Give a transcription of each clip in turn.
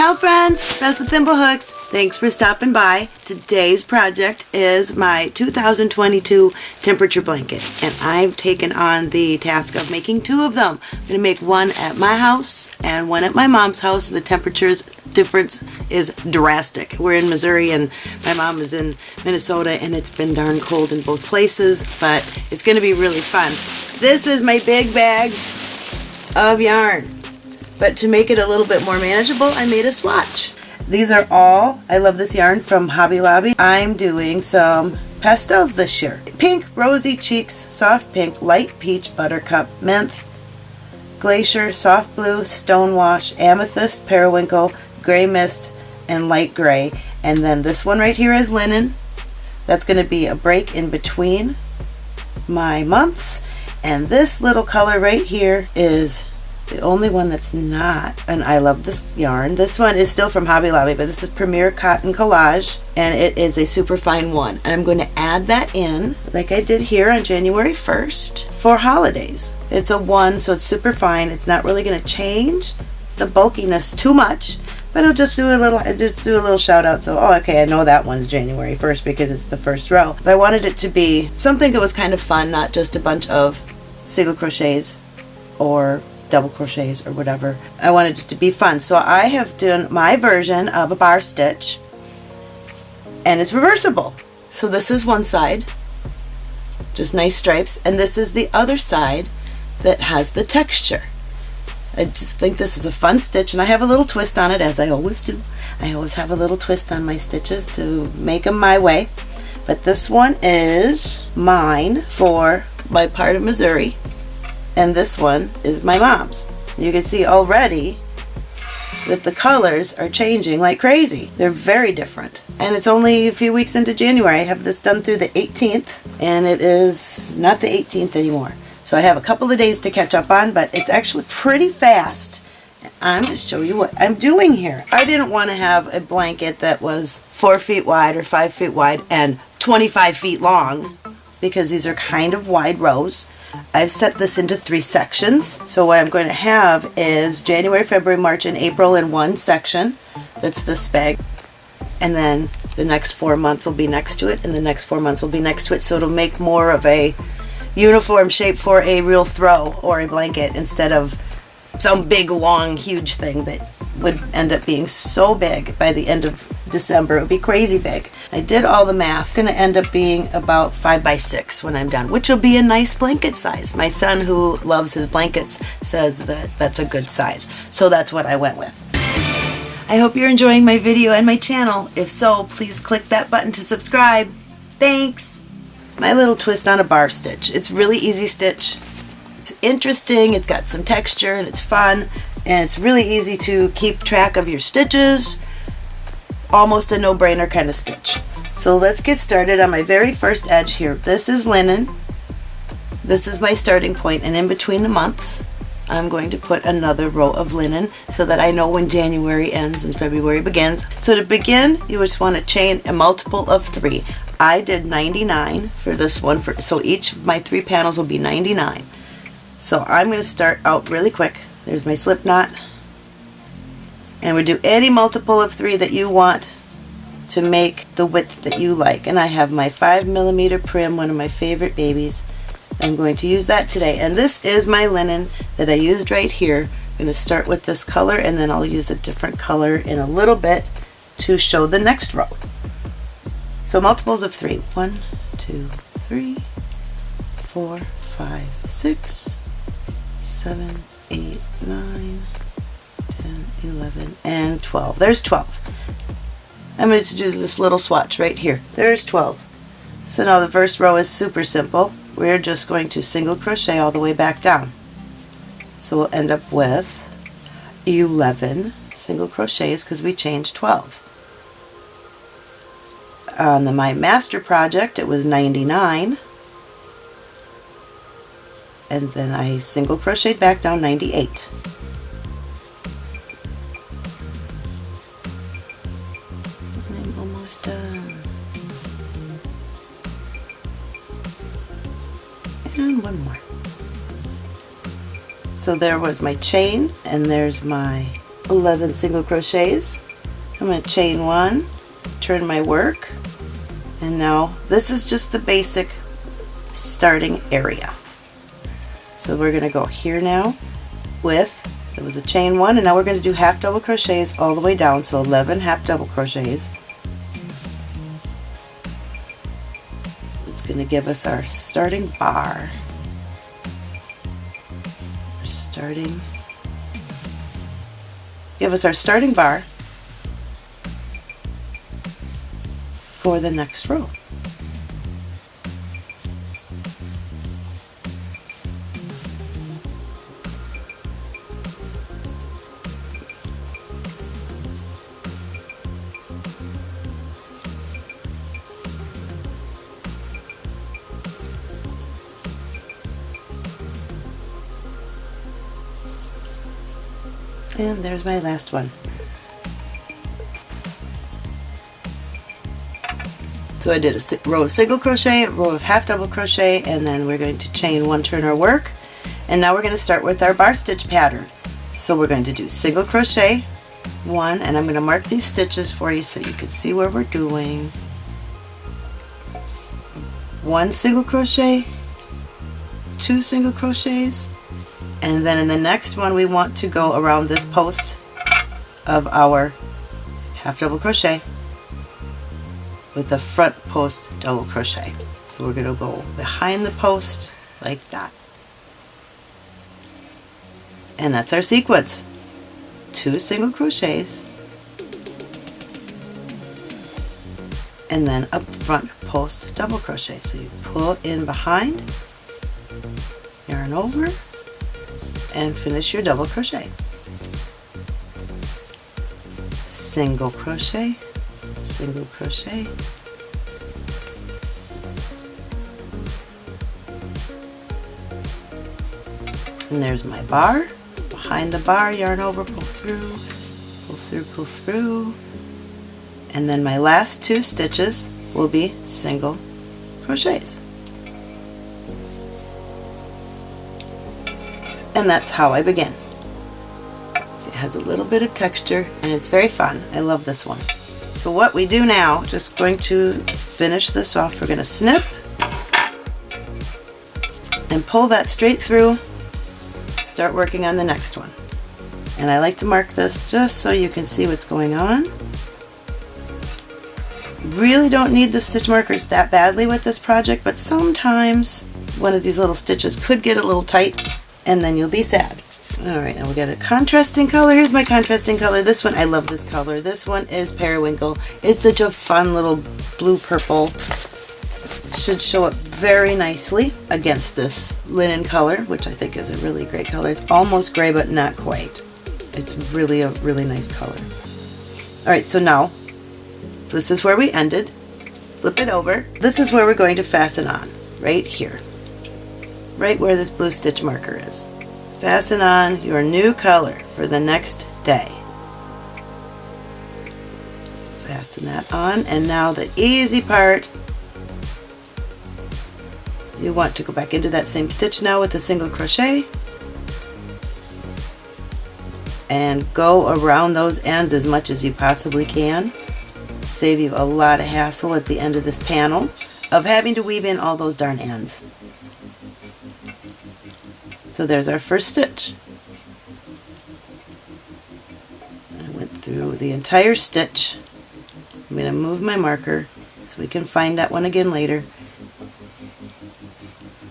Ciao friends, Beth with Thimblehooks. Thanks for stopping by. Today's project is my 2022 temperature blanket and I've taken on the task of making two of them. I'm going to make one at my house and one at my mom's house. The temperatures difference is drastic. We're in Missouri and my mom is in Minnesota and it's been darn cold in both places but it's going to be really fun. This is my big bag of yarn. But to make it a little bit more manageable, I made a swatch. These are all, I love this yarn from Hobby Lobby. I'm doing some pastels this year. Pink, Rosy Cheeks, Soft Pink, Light Peach, Buttercup, Mint, Glacier, Soft Blue, Stonewash, Amethyst, Periwinkle, Gray Mist, and Light Gray. And then this one right here is Linen. That's going to be a break in between my months. And this little color right here is the only one that's not, and I love this yarn. This one is still from Hobby Lobby, but this is Premier Cotton Collage, and it is a super fine one. And I'm going to add that in, like I did here on January 1st, for holidays. It's a one, so it's super fine. It's not really going to change the bulkiness too much, but I'll just do a little, just do a little shout out. So, oh, okay, I know that one's January 1st because it's the first row. I wanted it to be something that was kind of fun, not just a bunch of single crochets or double crochets or whatever. I wanted it to be fun. So I have done my version of a bar stitch and it's reversible. So this is one side, just nice stripes, and this is the other side that has the texture. I just think this is a fun stitch and I have a little twist on it as I always do. I always have a little twist on my stitches to make them my way. But this one is mine for my part of Missouri and this one is my mom's. You can see already that the colors are changing like crazy. They're very different. And it's only a few weeks into January. I have this done through the 18th and it is not the 18th anymore. So I have a couple of days to catch up on, but it's actually pretty fast. I'm going to show you what I'm doing here. I didn't want to have a blanket that was four feet wide or five feet wide and 25 feet long because these are kind of wide rows. I've set this into three sections. So what I'm going to have is January, February, March, and April in one section. That's this bag. And then the next four months will be next to it, and the next four months will be next to it. So it'll make more of a uniform shape for a real throw or a blanket instead of some big, long, huge thing that would end up being so big by the end of December. It would be crazy big. I did all the math. It's going to end up being about 5 by 6 when I'm done, which will be a nice blanket size. My son, who loves his blankets, says that that's a good size. So that's what I went with. I hope you're enjoying my video and my channel. If so, please click that button to subscribe. Thanks! My little twist on a bar stitch. It's really easy stitch. It's interesting, it's got some texture, and it's fun, and it's really easy to keep track of your stitches almost a no-brainer kind of stitch. So let's get started on my very first edge here. This is linen. This is my starting point and in between the months I'm going to put another row of linen so that I know when January ends and February begins. So to begin you just want to chain a multiple of three. I did 99 for this one for so each of my three panels will be 99. So I'm going to start out really quick. There's my slip knot and we do any multiple of three that you want to make the width that you like. And I have my 5 millimeter Prym, one of my favorite babies. I'm going to use that today. And this is my linen that I used right here. I'm going to start with this color and then I'll use a different color in a little bit to show the next row. So multiples of three. One, two, three, four, five, six, seven, eight, nine, 10, 11, and 12. There's 12. I'm going to do this little swatch right here. There's 12. So now the first row is super simple. We're just going to single crochet all the way back down. So we'll end up with 11 single crochets because we changed 12. On the My Master project it was 99 and then I single crocheted back down 98. I'm almost done. And one more. So there was my chain and there's my 11 single crochets. I'm going to chain one, turn my work, and now this is just the basic starting area. So we're going to go here now with, it was a chain one, and now we're going to do half double crochets all the way down, so 11 half double crochets. It's going to give us our starting bar. Our starting, give us our starting bar for the next row. And there's my last one. So I did a row of single crochet, row of half double crochet, and then we're going to chain one turn our work. And now we're going to start with our bar stitch pattern. So we're going to do single crochet, one, and I'm going to mark these stitches for you so you can see where we're doing. One single crochet, two single crochets, and then in the next one we want to go around this post of our half double crochet with the front post double crochet. So we're going to go behind the post like that. And that's our sequence. Two single crochets and then a front post double crochet. So you pull in behind, yarn over, and finish your double crochet. Single crochet, single crochet, and there's my bar. Behind the bar, yarn over, pull through, pull through, pull through, and then my last two stitches will be single crochets. And that's how I begin. It has a little bit of texture and it's very fun. I love this one. So what we do now, just going to finish this off, we're going to snip and pull that straight through, start working on the next one. And I like to mark this just so you can see what's going on. Really don't need the stitch markers that badly with this project, but sometimes one of these little stitches could get a little tight and then you'll be sad. Alright, now we got a contrasting color. Here's my contrasting color. This one, I love this color. This one is Periwinkle. It's such a fun little blue-purple. Should show up very nicely against this linen color, which I think is a really great color. It's almost gray, but not quite. It's really a really nice color. Alright, so now, this is where we ended. Flip it over. This is where we're going to fasten on, right here right where this blue stitch marker is. Fasten on your new color for the next day. Fasten that on and now the easy part you want to go back into that same stitch now with a single crochet and go around those ends as much as you possibly can. Save you a lot of hassle at the end of this panel of having to weave in all those darn ends. So there's our first stitch. I went through the entire stitch. I'm going to move my marker so we can find that one again later.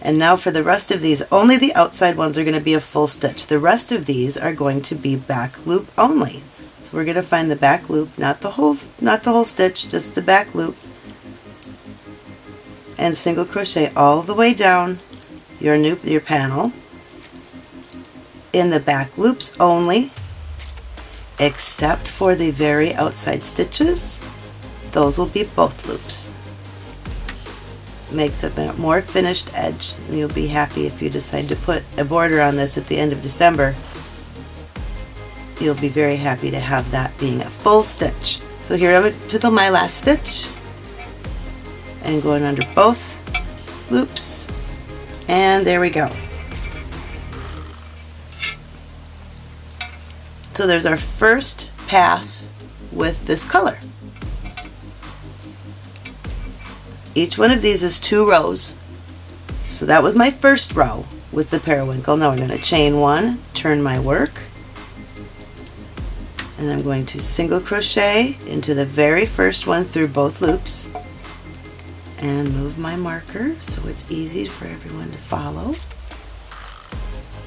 And now for the rest of these, only the outside ones are going to be a full stitch. The rest of these are going to be back loop only. So we're going to find the back loop, not the whole not the whole stitch, just the back loop. And single crochet all the way down your new your panel in the back loops only, except for the very outside stitches. Those will be both loops. Makes a more finished edge. You'll be happy if you decide to put a border on this at the end of December. You'll be very happy to have that being a full stitch. So here I'm to the, my last stitch and going under both loops and there we go. So there's our first pass with this color. Each one of these is two rows. So that was my first row with the periwinkle. Now we're going to chain one, turn my work, and I'm going to single crochet into the very first one through both loops and move my marker so it's easy for everyone to follow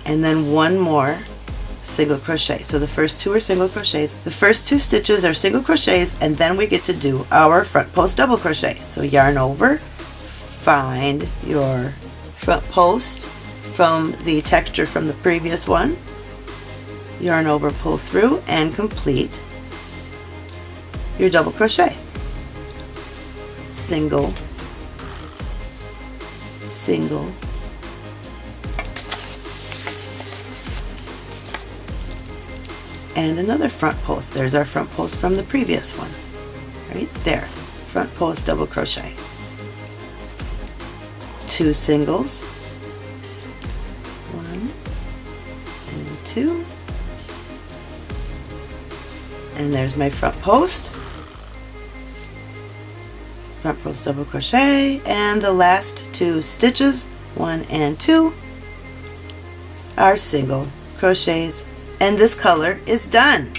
and then one more single crochet so the first two are single crochets. The first two stitches are single crochets and then we get to do our front post double crochet. So yarn over find your front post from the texture from the previous one yarn over pull through and complete your double crochet. Single single and another front post. There's our front post from the previous one. Right there. Front post double crochet. Two singles. One and two. And there's my front post. Front post double crochet. And the last two stitches one and two are single crochets and this color is done.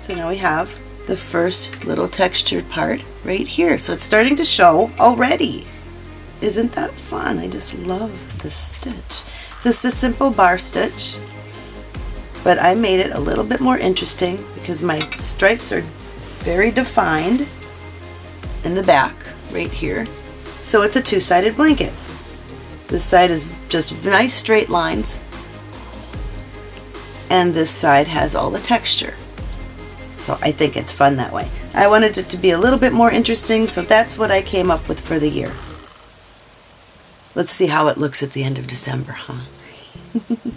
So now we have the first little textured part right here. So it's starting to show already. Isn't that fun? I just love this stitch. This is a simple bar stitch but I made it a little bit more interesting because my stripes are very defined in the back right here. So it's a two-sided blanket. This side is just nice straight lines and this side has all the texture. So I think it's fun that way. I wanted it to be a little bit more interesting so that's what I came up with for the year. Let's see how it looks at the end of December, huh?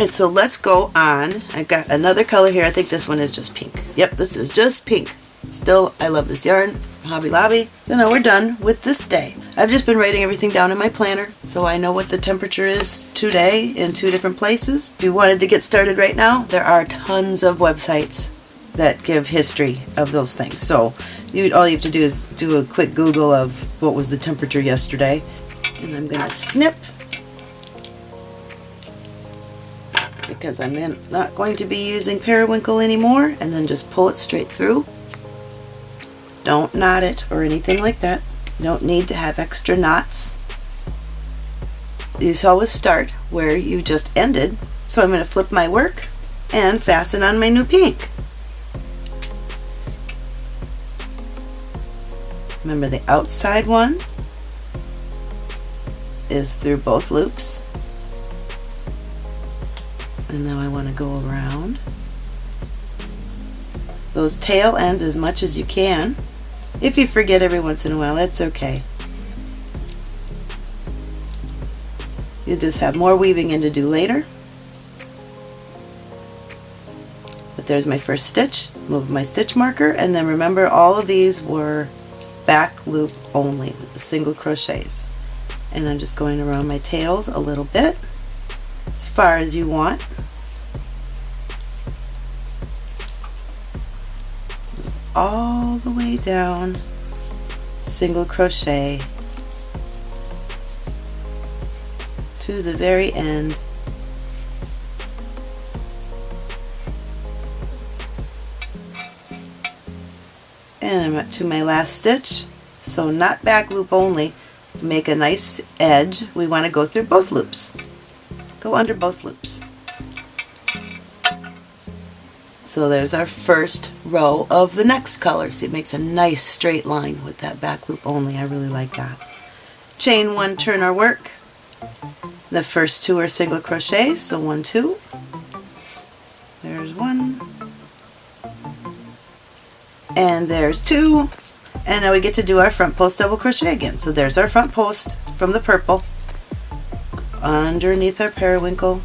And so let's go on. I've got another color here. I think this one is just pink. Yep, this is just pink. Still, I love this yarn, Hobby Lobby. So now we're done with this day. I've just been writing everything down in my planner, so I know what the temperature is today in two different places. If you wanted to get started right now, there are tons of websites that give history of those things. So you, all you have to do is do a quick Google of what was the temperature yesterday. And I'm going to snip because I'm in, not going to be using periwinkle anymore and then just pull it straight through. Don't knot it or anything like that. You don't need to have extra knots. You always start where you just ended. So I'm going to flip my work and fasten on my new pink. Remember the outside one is through both loops and now I want to go around those tail ends as much as you can if you forget every once in a while that's okay. You just have more weaving in to do later. But there's my first stitch. Move my stitch marker. And then remember all of these were back loop only single crochets. And I'm just going around my tails a little bit as far as you want. All the way down, single crochet to the very end. And I'm up to my last stitch, so not back loop only. To make a nice edge, we want to go through both loops go under both loops. So there's our first row of the next color. See, it makes a nice straight line with that back loop only. I really like that. Chain one, turn our work. The first two are single crochet, so one, two. There's one. And there's two. And now we get to do our front post double crochet again. So there's our front post from the purple underneath our periwinkle,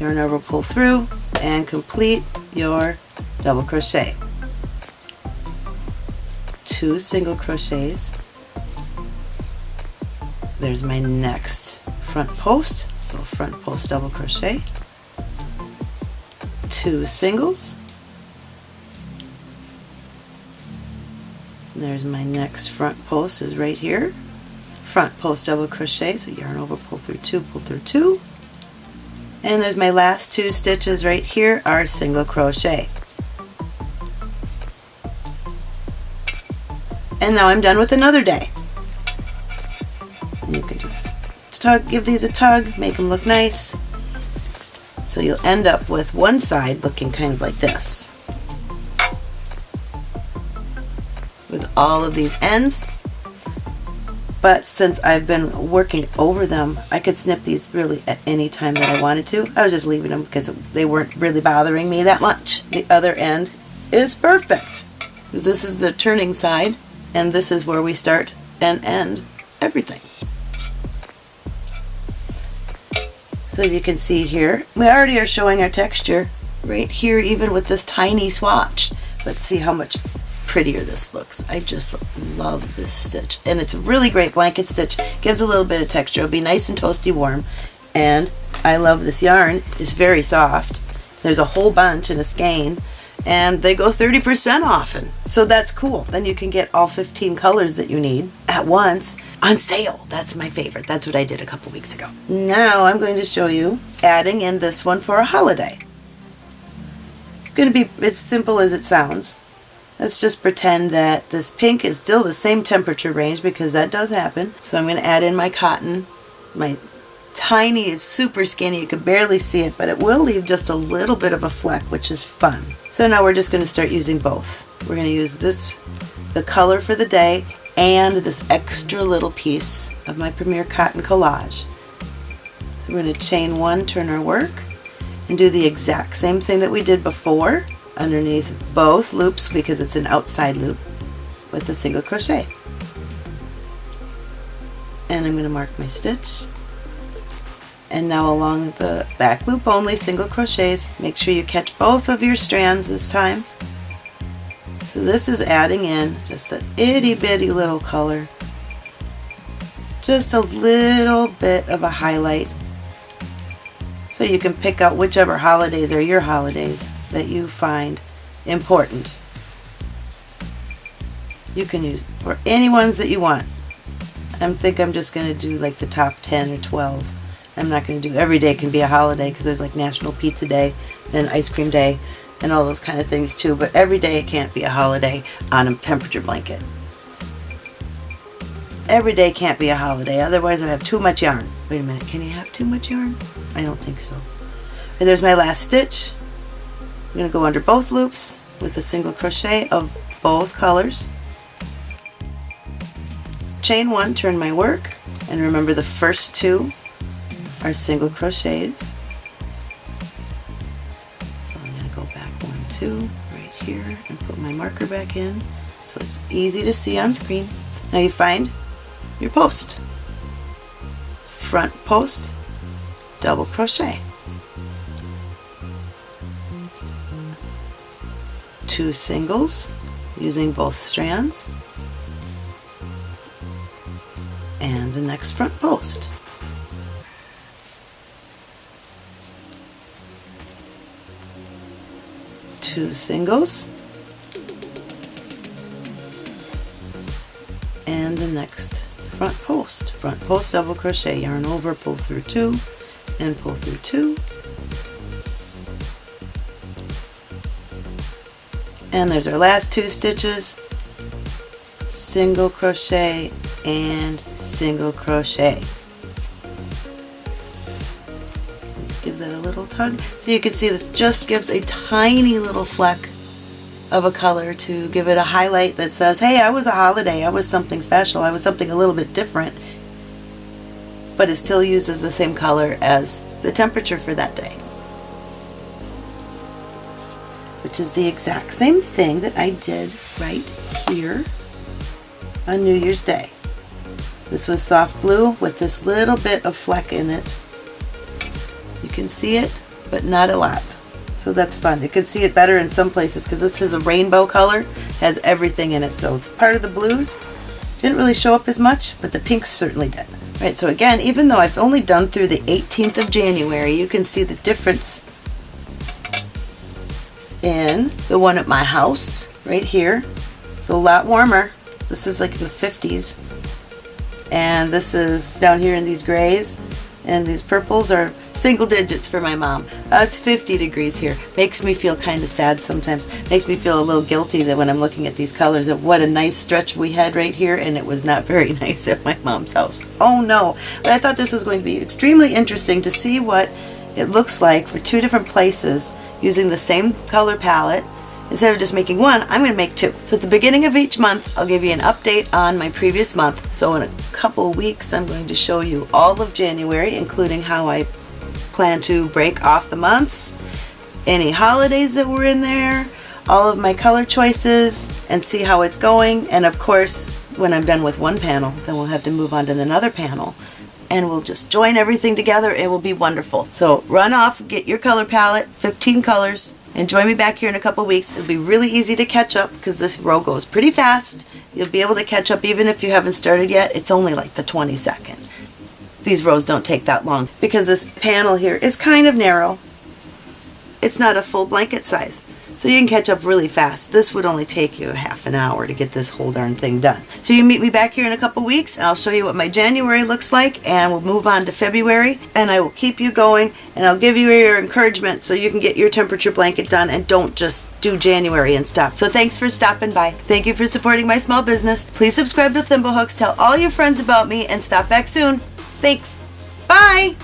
yarn over, pull through, and complete your double crochet. Two single crochets. There's my next front post, so front post double crochet, two singles, there's my next front post is right here, front post double crochet, so yarn over, pull through two, pull through two, and there's my last two stitches right here are single crochet. And now I'm done with another day. You can just tug, give these a tug, make them look nice. So you'll end up with one side looking kind of like this. With all of these ends. But since I've been working over them, I could snip these really at any time that I wanted to. I was just leaving them because they weren't really bothering me that much. The other end is perfect. This is the turning side and this is where we start and end everything. So as you can see here, we already are showing our texture right here even with this tiny swatch. Let's see how much prettier this looks. I just love this stitch. And it's a really great blanket stitch. Gives a little bit of texture. It'll be nice and toasty warm. And I love this yarn. It's very soft. There's a whole bunch in a skein and they go 30% often. So that's cool. Then you can get all 15 colors that you need at once on sale. That's my favorite. That's what I did a couple weeks ago. Now I'm going to show you adding in this one for a holiday. It's going to be as simple as it sounds. Let's just pretend that this pink is still the same temperature range because that does happen. So I'm going to add in my cotton, my tiny, it's super skinny, you can barely see it, but it will leave just a little bit of a fleck, which is fun. So now we're just going to start using both. We're going to use this, the color for the day, and this extra little piece of my Premier Cotton Collage. So we're going to chain one, turn our work, and do the exact same thing that we did before underneath both loops because it's an outside loop with a single crochet. And I'm going to mark my stitch. And now along the back loop only single crochets make sure you catch both of your strands this time. So this is adding in just an itty bitty little color. Just a little bit of a highlight. So you can pick out whichever holidays are your holidays that you find important you can use or any ones that you want I think I'm just going to do like the top 10 or 12 I'm not going to do every day can be a holiday because there's like National Pizza Day and Ice Cream Day and all those kind of things too, but every day it can't be a holiday on a temperature blanket. Every day can't be a holiday, otherwise I have too much yarn. Wait a minute, can you have too much yarn? I don't think so. And there's my last stitch. I'm going to go under both loops with a single crochet of both colors. Chain one, turn my work, and remember the first two are single crochets. So I'm going to go back one, two, right here, and put my marker back in so it's easy to see on screen. Now you find your post. Front post, double crochet. Two singles using both strands. And the next front post. two singles. And the next front post. Front post double crochet yarn over pull through two and pull through two and there's our last two stitches. Single crochet and single crochet. Let's give that a little tug. So you can see this just gives a tiny little fleck of a color to give it a highlight that says, hey, I was a holiday, I was something special, I was something a little bit different, but it still uses the same color as the temperature for that day. Which is the exact same thing that I did right here on New Year's Day. This was soft blue with this little bit of fleck in it you can see it, but not a lot. So that's fun. You can see it better in some places because this is a rainbow color, has everything in it. So it's part of the blues. Didn't really show up as much, but the pinks certainly did. Right, so again, even though I've only done through the 18th of January, you can see the difference in the one at my house right here. It's a lot warmer. This is like in the 50s. And this is down here in these grays. And these purples are single digits for my mom. Uh, it's 50 degrees here. Makes me feel kind of sad sometimes. Makes me feel a little guilty that when I'm looking at these colors of what a nice stretch we had right here and it was not very nice at my mom's house. Oh no. But I thought this was going to be extremely interesting to see what it looks like for two different places using the same color palette Instead of just making one, I'm going to make two. So at the beginning of each month, I'll give you an update on my previous month. So in a couple weeks, I'm going to show you all of January, including how I plan to break off the months, any holidays that were in there, all of my color choices, and see how it's going. And of course, when I'm done with one panel, then we'll have to move on to another panel and we'll just join everything together. It will be wonderful. So run off, get your color palette, 15 colors, and join me back here in a couple weeks. It'll be really easy to catch up because this row goes pretty fast. You'll be able to catch up even if you haven't started yet. It's only like the 22nd. These rows don't take that long because this panel here is kind of narrow. It's not a full blanket size. So you can catch up really fast. This would only take you half an hour to get this whole darn thing done. So you meet me back here in a couple weeks and I'll show you what my January looks like and we'll move on to February and I will keep you going and I'll give you your encouragement so you can get your temperature blanket done and don't just do January and stop. So thanks for stopping by. Thank you for supporting my small business. Please subscribe to Thimblehooks, tell all your friends about me and stop back soon. Thanks. Bye.